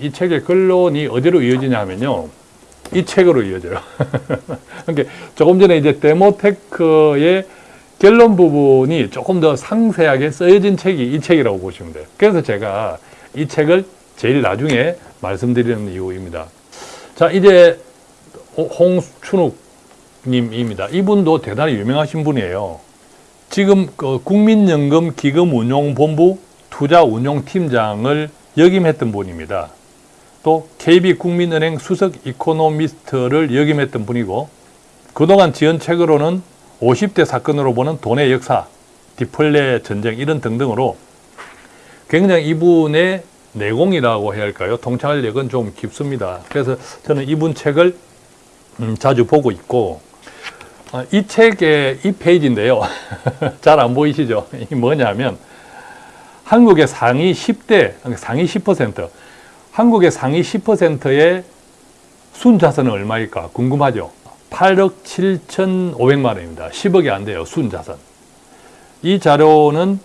이 책의 근론이 어디로 이어지냐 하면요. 이 책으로 이어져요. 그러니까 조금 전에 이제 데모테크의 결론 부분이 조금 더 상세하게 쓰여진 책이 이 책이라고 보시면 돼요. 그래서 제가 이 책을 제일 나중에 말씀드리는 이유입니다. 자, 이제 홍춘욱님입니다. 이분도 대단히 유명하신 분이에요. 지금 그 국민연금 기금운용본부 투자운용팀장을 역임했던 분입니다. 또 KB국민은행 수석 이코노미스트를 역임했던 분이고 그동안 지은 책으로는 50대 사건으로 보는 돈의 역사, 디플레 전쟁 이런 등등으로 굉장히 이분의 내공이라고 해야 할까요? 통찰력은 좀 깊습니다. 그래서 저는 이분 책을 음, 자주 보고 있고 어, 이 책의 이 페이지인데요. 잘 안 보이시죠? 이 뭐냐면 한국의 상위 10대, 상위 10%, 한국의 상위 10%의 순자산은 얼마일까 궁금하죠? 8억 7천5백만 원입니다. 10억이 안 돼요. 순자산. 이 자료는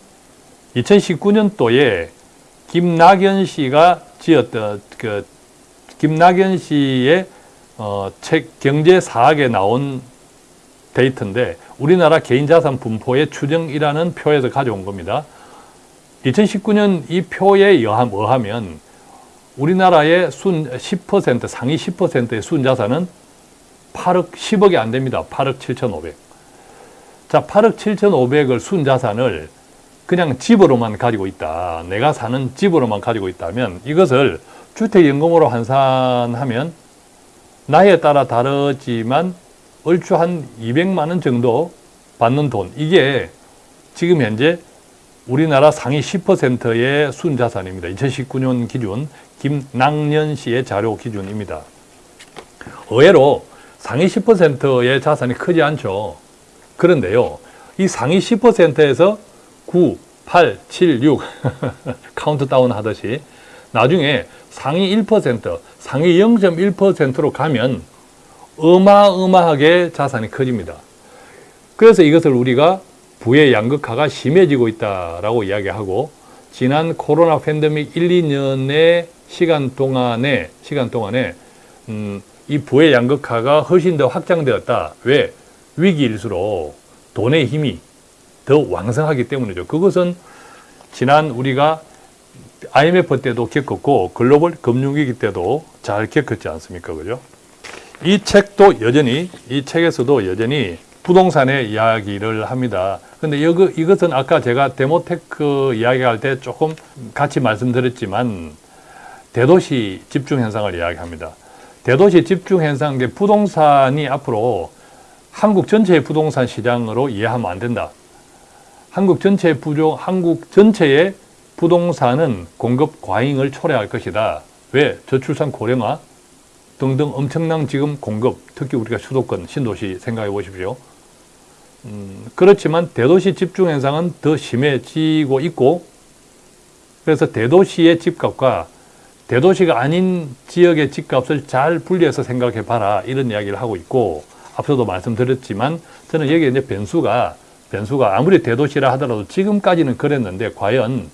2019년도에 김낙연 씨가 지었던 그 김낙연 씨의 어, 책 경제 사학에 나온 데이터인데 우리나라 개인자산 분포의 추정이라는 표에서 가져온 겁니다. 2019년 이 표에 의하면 우리나라의 순 10% 상위 10%의 순자산은 8억 10억이 안 됩니다. 8억 7,500. 자, 8억 7,500을 순자산을 그냥 집으로만 가지고 있다. 내가 사는 집으로만 가지고 있다면 이것을 주택연금으로 환산하면 나이에 따라 다르지만 얼추 한 200만 원 정도 받는 돈. 이게 지금 현재 우리나라 상위 10%의 순자산입니다. 2019년 기준 김낙년 씨의 자료 기준입니다. 의외로 상위 10%의 자산이 크지 않죠. 그런데요. 이 상위 10%에서 9, 8, 7, 6 카운트다운 하듯이 나중에 상위 1%, 상위 0.1%로 가면 어마어마하게 자산이 커집니다. 그래서 이것을 우리가 부의 양극화가 심해지고 있다라고 이야기하고 지난 코로나 팬데믹 1, 2년의 시간 동안에 시간 동안에 음, 이 부의 양극화가 훨씬 더 확장되었다. 왜? 위기일수록 돈의 힘이 더 왕성하기 때문이죠. 그것은 지난 우리가 IMF 때도 겪었고 글로벌 금융위기 때도 잘 겪었지 않습니까? 그죠? 이 책도 여전히 이 책에서도 여전히 부동산의 이야기를 합니다. 근데 이거, 이것은 아까 제가 데모테크 이야기할 때 조금 같이 말씀드렸지만 대도시 집중 현상을 이야기합니다. 대도시 집중 현상, 부동산이 앞으로 한국 전체의 부동산 시장으로 이해하면 안 된다. 한국 전체의 부종, 한국 전체의 부동산은 공급 과잉을 초래할 것이다. 왜? 저출산 고령화 등등 엄청난 지금 공급, 특히 우리가 수도권, 신도시 생각해 보십시오. 음, 그렇지만 대도시 집중 현상은 더 심해지고 있고 그래서 대도시의 집값과 대도시가 아닌 지역의 집값을 잘 분리해서 생각해 봐라 이런 이야기를 하고 있고 앞서도 말씀드렸지만 저는 여기에 이제 변수가 변수가 아무리 대도시라 하더라도 지금까지는 그랬는데 과연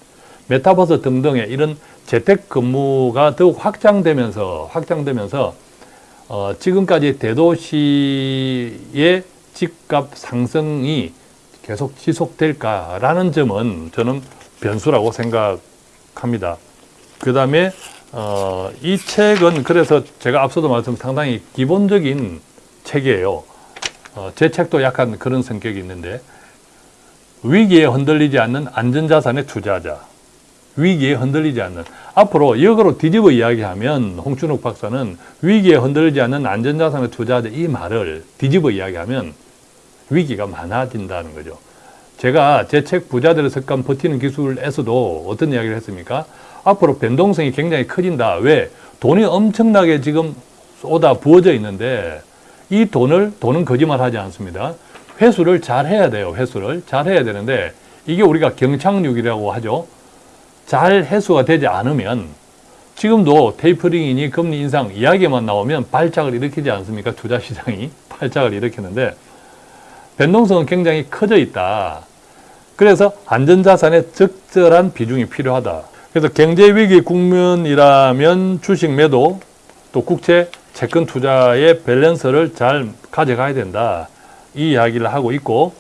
메타버스 등등의 이런 재택근무가 더욱 확장되면서 확장되면서 어, 지금까지 대도시의 집값 상승이 계속 지속될까라는 점은 저는 변수라고 생각합니다. 그 다음에 어, 이 책은 그래서 제가 앞서도 말씀 상당히 기본적인 책이에요. 어, 제 책도 약간 그런 성격이 있는데 위기에 흔들리지 않는 안전자산에 투자하자. 위기에 흔들리지 않는 앞으로 역으로 뒤집어 이야기하면 홍춘욱 박사는 위기에 흔들리지 않는 안전자산에 투자하자 이 말을 뒤집어 이야기하면 위기가 많아진다는 거죠. 제가 제 책 부자들의 습관 버티는 기술에서도 어떤 이야기를 했습니까? 앞으로 변동성이 굉장히 커진다. 왜? 돈이 엄청나게 지금 쏟아 부어져 있는데 이 돈을, 돈은 거짓말하지 않습니다. 회수를 잘 해야 돼요. 회수를 잘 해야 되는데 이게 우리가 경착륙이라고 하죠. 잘 회수가 되지 않으면 지금도 테이퍼링이니 금리 인상 이야기만 나오면 발작을 일으키지 않습니까? 투자시장이 발작을 일으키는데 변동성은 굉장히 커져 있다. 그래서 안전자산에 적절한 비중이 필요하다. 그래서 경제 위기 국면이라면 주식 매도 또 국채 채권 투자의 밸런스를 잘 가져가야 된다. 이 이야기를 하고 있고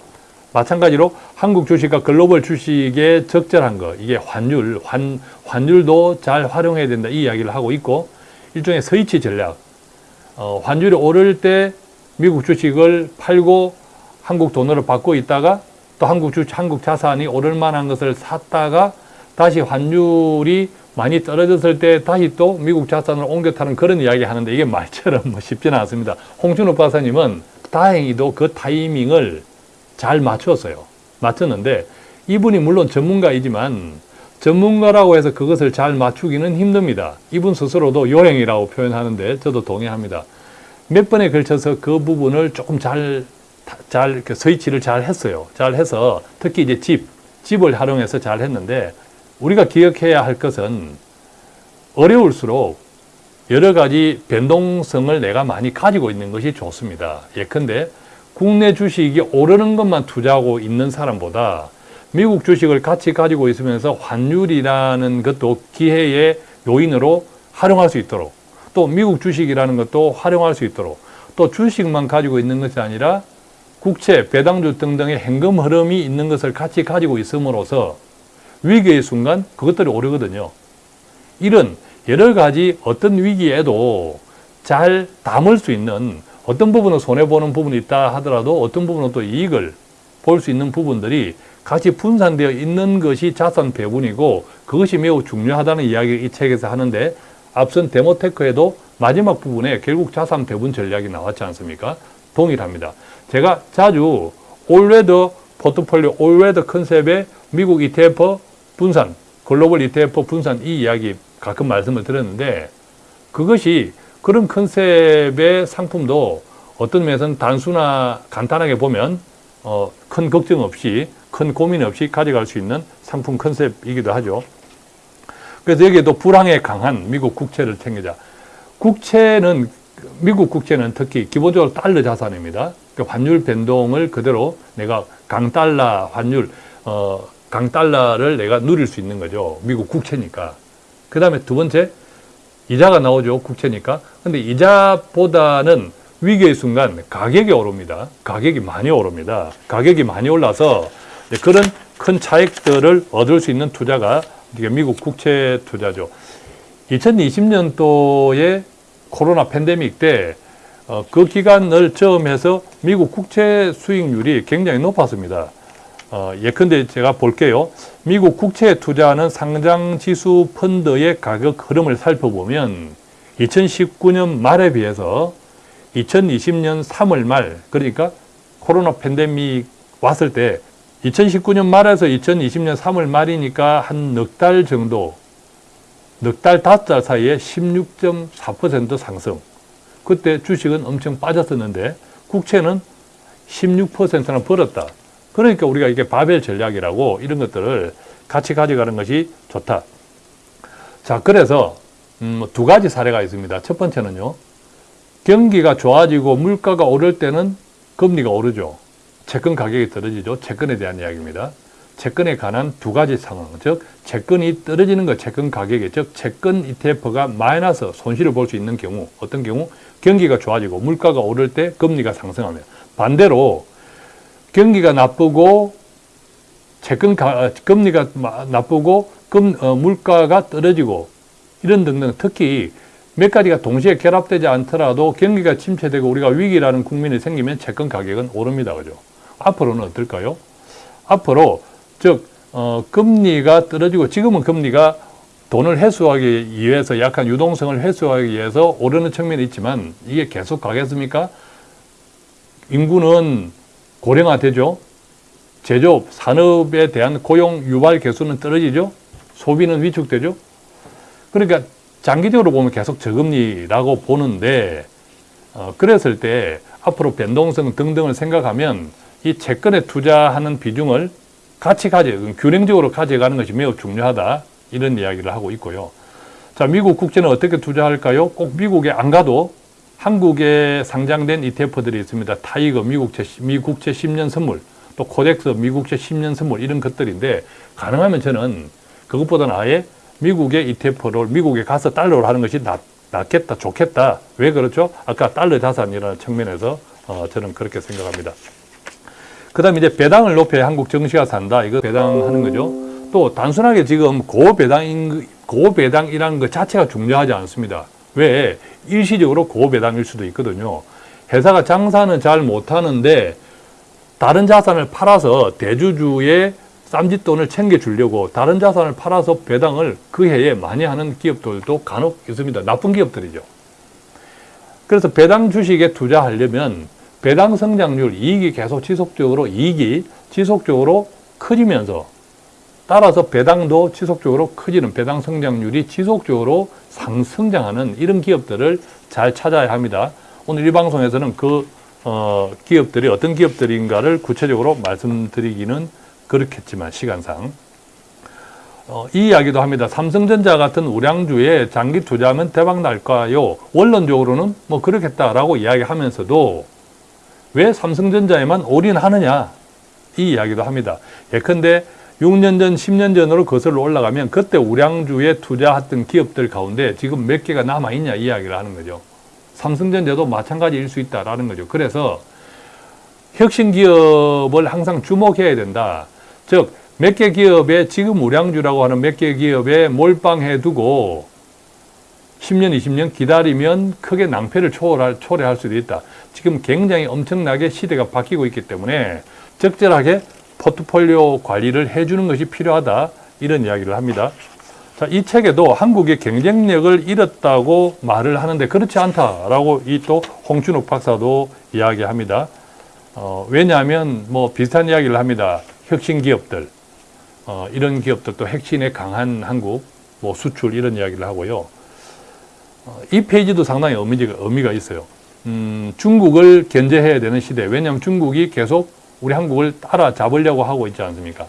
마찬가지로 한국 주식과 글로벌 주식의 적절한 거 이게 환율, 환, 환율도 잘 활용해야 된다. 이 이야기를 하고 있고 일종의 서이치 전략 어, 환율이 오를 때 미국 주식을 팔고 한국 돈으로 받고 있다가 또 한국 주 한국 자산이 오를 만한 것을 샀다가 다시 환율이 많이 떨어졌을 때 다시 또 미국 자산을 옮겨 타는 그런 이야기 하는데 이게 말처럼 뭐 쉽지는 않습니다. 홍준호 박사님은 다행히도 그 타이밍을 잘 맞췄어요. 맞췄는데 이분이 물론 전문가이지만 전문가라고 해서 그것을 잘 맞추기는 힘듭니다. 이분 스스로도 요행이라고 표현하는데 저도 동의합니다. 몇 번에 걸쳐서 그 부분을 조금 잘, 잘, 이렇게 스위치를 잘 했어요. 잘 해서 특히 이제 집, 집을 활용해서 잘 했는데 우리가 기억해야 할 것은 어려울수록 여러 가지 변동성을 내가 많이 가지고 있는 것이 좋습니다. 예컨대 국내 주식이 오르는 것만 투자하고 있는 사람보다 미국 주식을 같이 가지고 있으면서 환율이라는 것도 기회의 요인으로 활용할 수 있도록 또 미국 주식이라는 것도 활용할 수 있도록 또 주식만 가지고 있는 것이 아니라 국채, 배당주 등등의 현금 흐름이 있는 것을 같이 가지고 있음으로써 위기의 순간 그것들이 오르거든요. 이런 여러 가지 어떤 위기에도 잘 담을 수 있는 어떤 부분은 손해보는 부분이 있다 하더라도 어떤 부분은 또 이익을 볼 수 있는 부분들이 같이 분산되어 있는 것이 자산 배분이고 그것이 매우 중요하다는 이야기를 이 책에서 하는데 앞선 데모테크에도 마지막 부분에 결국 자산 배분 전략이 나왔지 않습니까? 동일합니다. 제가 자주 all weather 포트폴리오 all weather 컨셉의 미국 ETF 분산, 글로벌 ETF 분산 이 이야기 가끔 말씀을 드렸는데 그것이 그런 컨셉의 상품도 어떤 면에서는 단순화 간단하게 보면 어, 큰 걱정 없이 큰 고민 없이 가져갈 수 있는 상품 컨셉이기도 하죠. 그래서 여기에도 불황에 강한 미국 국채를 챙기자. 국채는 미국 국채는 특히 기본적으로 달러 자산입니다. 그 환율 변동을 그대로 내가 강달러 환율 어, 강달러를 내가 누릴 수 있는 거죠. 미국 국채니까. 그 다음에 두 번째 이자가 나오죠. 국채니까. 근데 이자보다는 위기의 순간 가격이 오릅니다. 가격이 많이 오릅니다. 가격이 많이 올라서 그런 큰 차익들을 얻을 수 있는 투자가 미국 국채 투자죠. 2020년도에 코로나 팬데믹 때 어, 그 기간을 처음해서 미국 국채 수익률이 굉장히 높았습니다. 어, 예컨대 제가 볼게요. 미국 국채에 투자하는 상장 지수 펀드의 가격 흐름을 살펴보면 2019년 말에 비해서 2020년 3월 말 그러니까 코로나 팬데믹 왔을 때 2019년 말에서 2020년 3월 말이니까 한 넉 달 정도 넉 달, 다섯 달 사이에 16.4% 상승 그때 주식은 엄청 빠졌었는데 국채는 16%나 벌었다. 그러니까 우리가 이게 바벨 전략이라고 이런 것들을 같이 가져가는 것이 좋다. 자, 그래서 음, 두 가지 사례가 있습니다. 첫 번째는요. 경기가 좋아지고 물가가 오를 때는 금리가 오르죠. 채권 가격이 떨어지죠. 채권에 대한 이야기입니다. 채권에 관한 두 가지 상황, 즉 채권이 떨어지는 것, 채권 가격이, 즉 채권 ETF가 마이너스 손실을 볼 수 있는 경우, 어떤 경우 경기가 좋아지고 물가가 오를 때 금리가 상승하면 반대로 경기가 나쁘고 채권 가, 금리가 나쁘고 금, 어, 물가가 떨어지고 이런 등등 특히 몇 가지가 동시에 결합되지 않더라도 경기가 침체되고 우리가 위기라는 국민이 생기면 채권 가격은 오릅니다. 그죠? 앞으로는 어떨까요? 앞으로 즉 어, 금리가 떨어지고 지금은 금리가 돈을 회수하기 위해서 약한 유동성을 회수하기 위해서 오르는 측면이 있지만 이게 계속 가겠습니까? 인구는 고령화되죠. 제조업, 산업에 대한 고용 유발 개수는 떨어지죠. 소비는 위축되죠. 그러니까 장기적으로 보면 계속 저금리라고 보는데 어, 그랬을 때 앞으로 변동성 등등을 생각하면 이 채권에 투자하는 비중을 같이 가져, 균형적으로 가져가는 것이 매우 중요하다. 이런 이야기를 하고 있고요. 자, 미국 국채는 어떻게 투자할까요? 꼭 미국에 안 가도 한국에 상장된 ETF들이 있습니다. TIGER 미국채, 미국채 10년 선물, 또 코덱스 미국채 10년 선물 이런 것들인데 가능하면 저는 그것보다는 아예 미국의 ETF를 미국에 가서 달러로 하는 것이 낫, 낫겠다, 좋겠다. 왜 그렇죠? 아까 달러 자산이라는 측면에서 어, 저는 그렇게 생각합니다. 그 다음에 이제 배당을 높여야 한국 정시가 산다. 이거 배당하는 거죠. 또 단순하게 지금 고배당인, 고배당이라는 것 자체가 중요하지 않습니다. 왜? 일시적으로 고배당일 수도 있거든요. 회사가 장사는 잘 못하는데 다른 자산을 팔아서 대주주의 쌈짓돈을 챙겨주려고 다른 자산을 팔아서 배당을 그 해에 많이 하는 기업들도 간혹 있습니다. 나쁜 기업들이죠. 그래서 배당 주식에 투자하려면 배당 성장률, 이익이 계속 지속적으로 이익이 지속적으로 커지면서 따라서 배당도 지속적으로 커지는 배당 성장률이 지속적으로 상승장하는 이런 기업들을 잘 찾아야 합니다. 오늘 이 방송에서는 그 어, 기업들이 어떤 기업들인가를 구체적으로 말씀드리기는 그렇겠지만 시간상 어, 이 이야기도 합니다. 삼성전자 같은 우량주에 장기 투자하면 대박 날까요? 원론적으로는 뭐 그렇겠다라고 이야기하면서도 왜 삼성전자에만 올인하느냐 이 이야기도 합니다. 예컨대 6년 전, 10년 전으로 거슬러 올라가면 그때 우량주에 투자했던 기업들 가운데 지금 몇 개가 남아있냐 이야기를 하는 거죠. 삼성전자도 마찬가지일 수 있다라는 거죠. 그래서 혁신 기업을 항상 주목해야 된다. 즉, 몇 개 기업에 지금 우량주라고 하는 몇 개 기업에 몰빵해 두고 10년, 20년 기다리면 크게 낭패를 초월할, 초래할 수도 있다. 지금 굉장히 엄청나게 시대가 바뀌고 있기 때문에 적절하게 포트폴리오 관리를 해주는 것이 필요하다. 이런 이야기를 합니다. 자, 이 책에도 한국의 경쟁력을 잃었다고 말을 하는데 그렇지 않다라고 이 또 홍춘욱 박사도 이야기합니다. 어, 왜냐하면 뭐 비슷한 이야기를 합니다. 혁신 기업들, 어, 이런 기업들도 핵심에 강한 한국, 뭐 수출 이런 이야기를 하고요. 어, 이 페이지도 상당히 의미가, 의미가 있어요. 음, 중국을 견제해야 되는 시대. 왜냐하면 중국이 계속 우리 한국을 따라잡으려고 하고 있지 않습니까?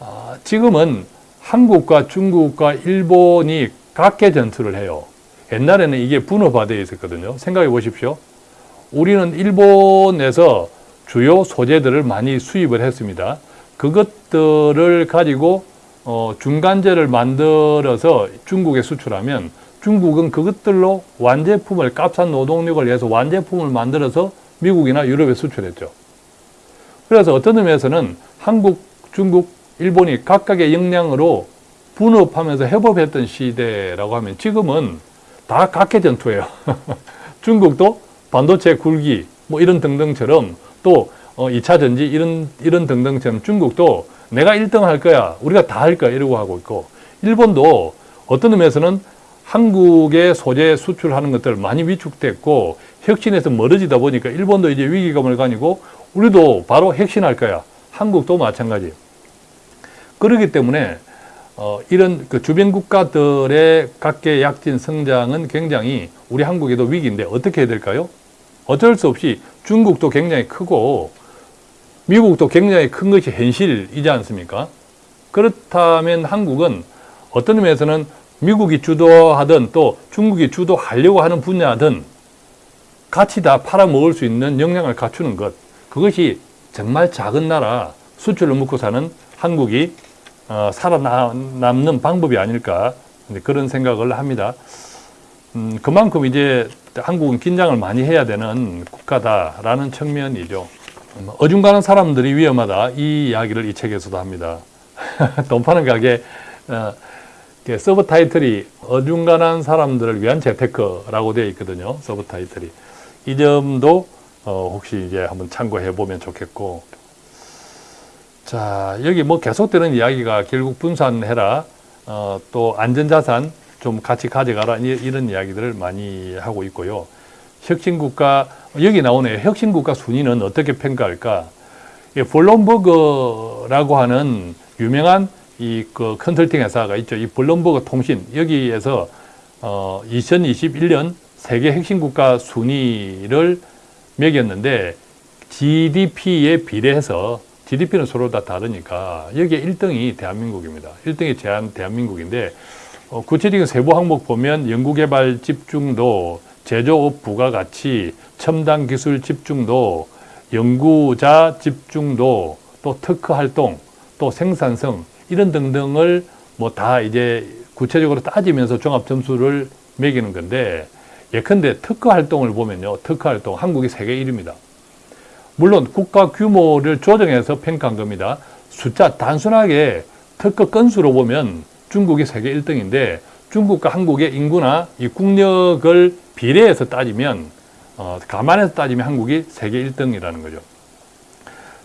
아, 지금은 한국과 중국과 일본이 각계 전투를 해요. 옛날에는 이게 분업화되어 있었거든요. 생각해 보십시오. 우리는 일본에서 주요 소재들을 많이 수입을 했습니다. 그것들을 가지고 어, 중간재를 만들어서 중국에 수출하면 중국은 그것들로 완제품을 값싼 노동력을 위해서 완제품을 만들어서 미국이나 유럽에 수출했죠. 그래서 어떤 의미에서는 한국, 중국, 일본이 각각의 역량으로 분업하면서 협업했던 시대라고 하면 지금은 다 각계 전투예요. 중국도 반도체 굴기 뭐 이런 등등처럼 또 어, 2차 전지 이런 이런 등등처럼 중국도 내가 1등 할 거야. 우리가 다 할 거야. 이러고 하고 있고 일본도 어떤 의미에서는 한국의 소재 수출하는 것들 많이 위축됐고 혁신에서 멀어지다 보니까 일본도 이제 위기감을 가지고 우리도 바로 혁신할 거야. 한국도 마찬가지. 그렇기 때문에 어, 이런 그 주변 국가들의 각계 약진 성장은 굉장히 우리 한국에도 위기인데 어떻게 해야 될까요? 어쩔 수 없이 중국도 굉장히 크고 미국도 굉장히 큰 것이 현실이지 않습니까? 그렇다면 한국은 어떤 의미에서는 미국이 주도하든 또 중국이 주도하려고 하는 분야든 같이 다 팔아먹을 수 있는 역량을 갖추는 것 그것이 정말 작은 나라 수출을 먹고 사는 한국이 어, 살아남는 방법이 아닐까 그런 생각을 합니다. 음, 그만큼 이제 한국은 긴장을 많이 해야 되는 국가다라는 측면이죠. 음, 어중간한 사람들이 위험하다 이 이야기를 이 책에서도 합니다. 돈 파는 가게 어, 서브 타이틀이 어중간한 사람들을 위한 재테크라고 되어 있거든요. 서브 타이틀이 이 점도 어, 혹시 이제 한번 참고해 보면 좋겠고. 자 여기 뭐 계속되는 이야기가 결국 분산해라. 어, 또 안전자산 좀 같이 가져가라. 이런 이야기들을 많이 하고 있고요. 혁신국가 여기 나오네요. 혁신국가 순위는 어떻게 평가할까? 블룸버그라고 하는 유명한 이 그 컨설팅 회사가 있죠. 이 블룸버그 통신. 여기에서 어, 2021년 세계 핵심국가 순위를 매겼는데 GDP에 비례해서 GDP는 서로 다 다르니까 여기에 1등이 대한민국입니다. 1등이 제한 대한민국인데 어, 구체적인 세부 항목 보면 연구개발 집중도, 제조업 부가가치, 첨단 기술 집중도, 연구자 집중도, 또 특허 활동, 또 생산성 이런 등등을 뭐 다 이제 구체적으로 따지면서 종합 점수를 매기는 건데 예컨대 특허 활동을 보면요. 특허 활동 한국이 세계 1위입니다. 물론 국가 규모를 조정해서 평가한 겁니다. 숫자 단순하게 특허 건수로 보면 중국이 세계 1등인데 중국과 한국의 인구나 이 국력을 비례해서 따지면 어, 감안해서 따지면 한국이 세계 1등이라는 거죠.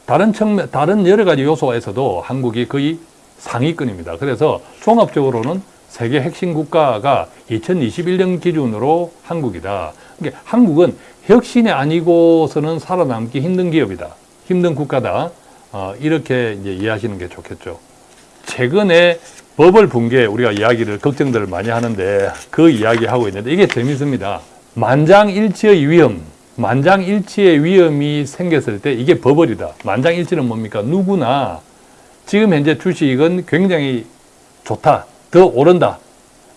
다른 측면, 다른 여러 가지 요소에서도 한국이 거의 상위권입니다. 그래서 종합적으로는 세계 핵심 국가가 2021년 기준으로 한국이다. 그러니까 한국은 혁신이 아니고서는 살아남기 힘든 기업이다. 힘든 국가다. 어, 이렇게 이제 이해하시는 게 좋겠죠. 최근에 버블 붕괴 우리가 이야기를 걱정들을 많이 하는데 그 이야기 하고 있는데 이게 재밌습니다. 만장일치의 위험, 만장일치의 위험이 생겼을 때 이게 버블이다. 만장일치는 뭡니까? 누구나 지금 현재 주식은 굉장히 좋다. 더 오른다.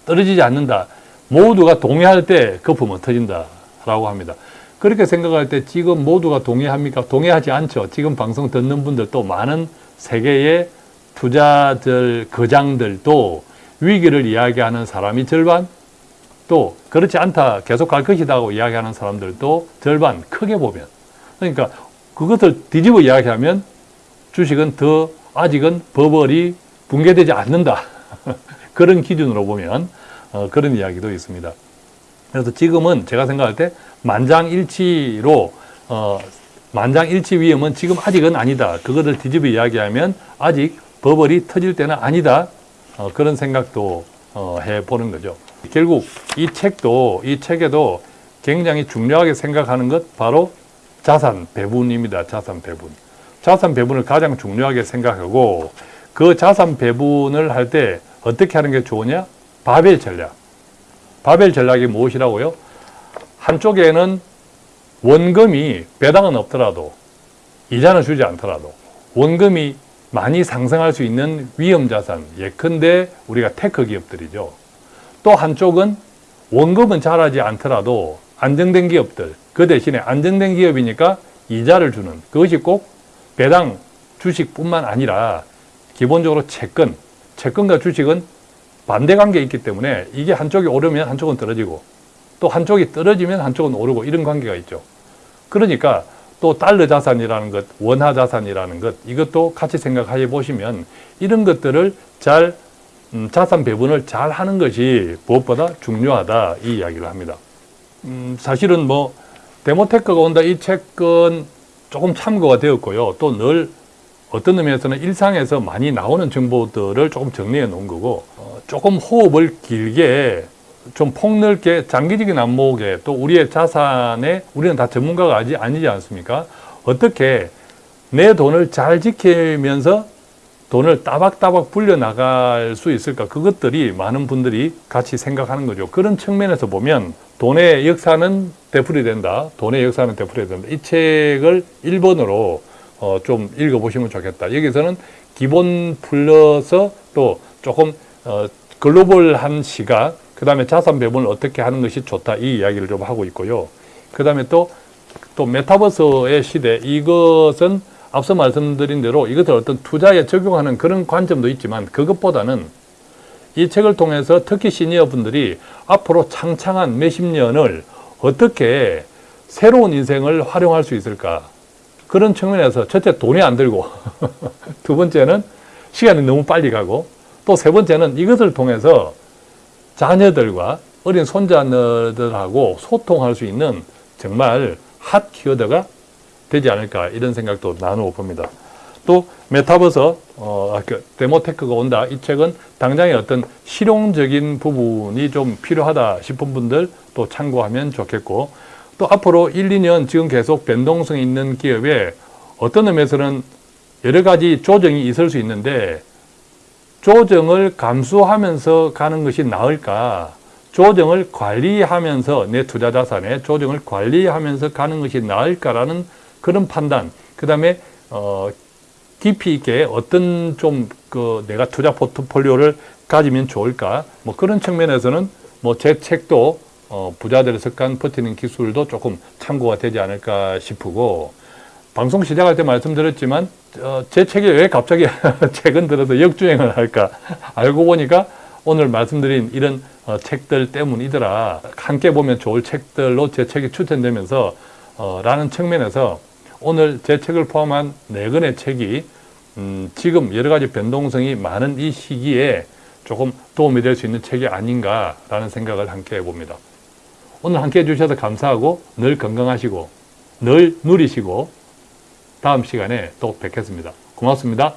떨어지지 않는다. 모두가 동의할 때 거품은 터진다. 라고 합니다. 그렇게 생각할 때 지금 모두가 동의합니까? 동의하지 않죠. 지금 방송 듣는 분들도 많은 세계의 투자들, 거장들도 위기를 이야기하는 사람이 절반, 또 그렇지 않다, 계속 갈 것이다 고 이야기하는 사람들도 절반, 크게 보면. 그러니까 그것을 뒤집어 이야기하면 주식은 더 아직은 버블이 붕괴되지 않는다. 그런 기준으로 보면 어, 그런 이야기도 있습니다. 그래서 지금은 제가 생각할 때 만장일치로 어, 만장일치 위험은 지금 아직은 아니다. 그거를 뒤집어 이야기하면 아직 버블이 터질 때는 아니다. 어, 그런 생각도 어, 해보는 거죠. 결국 이 책도 이 책에도 굉장히 중요하게 생각하는 것 바로 자산 배분입니다. 자산 배분. 자산 배분을 가장 중요하게 생각하고 그 자산 배분을 할때 어떻게 하는 게 좋으냐? 바벨 전략. 바벨 전략이 무엇이라고요? 한쪽에는 원금이 배당은 없더라도 이자는 주지 않더라도 원금이 많이 상승할 수 있는 위험 자산, 예컨대 우리가 tech 기업들이죠. 또 한쪽은 원금은 자라지 않더라도 안정된 기업들, 그 대신에 안정된 기업이니까 이자를 주는 그것이 꼭 배당 주식뿐만 아니라 기본적으로 채권, 채권과 주식은 반대 관계에 있기 때문에 이게 한쪽이 오르면 한쪽은 떨어지고 또 한쪽이 떨어지면 한쪽은 오르고 이런 관계가 있죠. 그러니까 또 달러 자산이라는 것, 원화 자산이라는 것 이것도 같이 생각해 보시면 이런 것들을 잘 음, 자산 배분을 잘 하는 것이 무엇보다 중요하다 이 이야기를 합니다. 음, 사실은 뭐 데모테크가 온다 이 책은 조금 참고가 되었고요. 또 늘 어떤 의미에서는 일상에서 많이 나오는 정보들을 조금 정리해 놓은 거고 어, 조금 호흡을 길게 좀 폭넓게 장기적인 안목에 또 우리의 자산에 우리는 다 전문가가 아니, 아니지 않습니까? 어떻게 내 돈을 잘 지키면서 돈을 따박따박 불려나갈 수 있을까? 그것들이 많은 분들이 같이 생각하는 거죠. 그런 측면에서 보면 돈의 역사는 되풀이된다. 돈의 역사는 되풀이된다. 이 책을 1번으로 어, 좀 읽어보시면 좋겠다. 여기서는 기본 플러스 또 조금 어, 글로벌한 시각, 그 다음에 자산 배분을 어떻게 하는 것이 좋다. 이 이야기를 좀 하고 있고요. 그 다음에 또, 또 메타버스의 시대, 이것은 앞서 말씀드린 대로 이것을 어떤 투자에 적용하는 그런 관점도 있지만 그것보다는 이 책을 통해서 특히 시니어 분들이 앞으로 창창한 몇십 년을 어떻게 새로운 인생을 활용할 수 있을까 그런 측면에서 첫째 돈이 안 들고 두 번째는 시간이 너무 빨리 가고 또 세 번째는 이것을 통해서 자녀들과 어린 손자들하고 소통할 수 있는 정말 핫 키워드가 되지 않을까 이런 생각도 나누어 봅니다. 또 메타버스 어, 그 데모테크가 온다 이 책은 당장의 어떤 실용적인 부분이 좀 필요하다 싶은 분들 또 참고하면 좋겠고 또 앞으로 1, 2년 지금 계속 변동성이 있는 기업에 어떤 의미에서는 여러 가지 조정이 있을 수 있는데 조정을 감수하면서 가는 것이 나을까? 조정을 관리하면서 내 투자 자산에 조정을 관리하면서 가는 것이 나을까라는 그런 판단. 그 다음에 어, 깊이 있게 어떤 좀 그 내가 투자 포트폴리오를 가지면 좋을까? 뭐 그런 측면에서는 뭐 제 책도 어, 부자들의 습관 버티는 기술도 조금 참고가 되지 않을까 싶고 방송 시작할 때 말씀드렸지만 어, 제 책이 왜 갑자기 최근 들어서 역주행을 할까 알고 보니까 오늘 말씀드린 이런 어, 책들 때문이더라. 함께 보면 좋을 책들로 제 책이 추천되면서 어, 라는 측면에서 오늘 제 책을 포함한 네 권의 책이 음, 지금 여러 가지 변동성이 많은 이 시기에 조금 도움이 될 수 있는 책이 아닌가라는 생각을 함께 해봅니다. 오늘 함께 해 주셔서 감사하고 늘 건강하시고 늘 누리시고 다음 시간에 또 뵙겠습니다. 고맙습니다.